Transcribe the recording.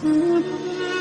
嗯